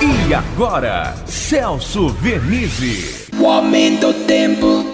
E agora, Celso Vernizzi. O aumento do tempo.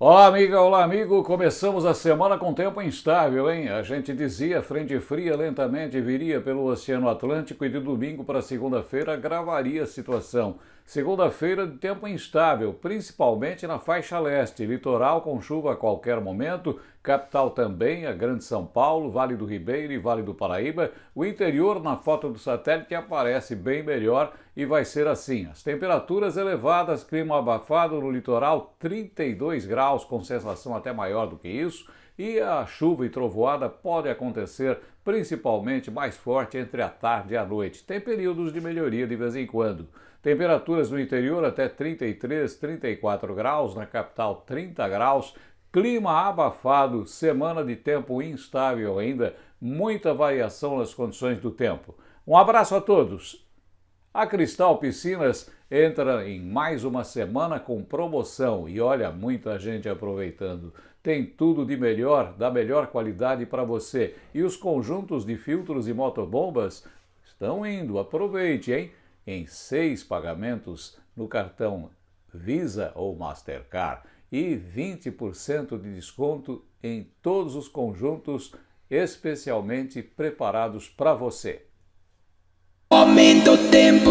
Olá, amiga, olá, amigo. Começamos a semana com tempo instável, hein? A gente dizia frente fria lentamente viria pelo Oceano Atlântico e de domingo para segunda-feira gravaria a situação. Segunda-feira de tempo instável, principalmente na faixa leste, litoral com chuva a qualquer momento, capital também, a Grande São Paulo, Vale do Ribeiro e Vale do Paraíba. O interior na foto do satélite aparece bem melhor e vai ser assim. As temperaturas elevadas, clima abafado no litoral, 32 graus, com sensação até maior do que isso e a chuva e trovoada pode acontecer principalmente mais forte entre a tarde e a noite. Tem períodos de melhoria de vez em quando. Temperaturas no interior até 33, 34 graus, na capital 30 graus, clima abafado, semana de tempo instável ainda, muita variação nas condições do tempo. Um abraço a todos. A Cristal Piscinas entra em mais uma semana com promoção e olha, muita gente aproveitando. Tem tudo de melhor, da melhor qualidade para você. E os conjuntos de filtros e motobombas estão indo, aproveite, hein? Em seis pagamentos no cartão Visa ou Mastercard e 20% de desconto em todos os conjuntos especialmente preparados para você. O aumento do tempo.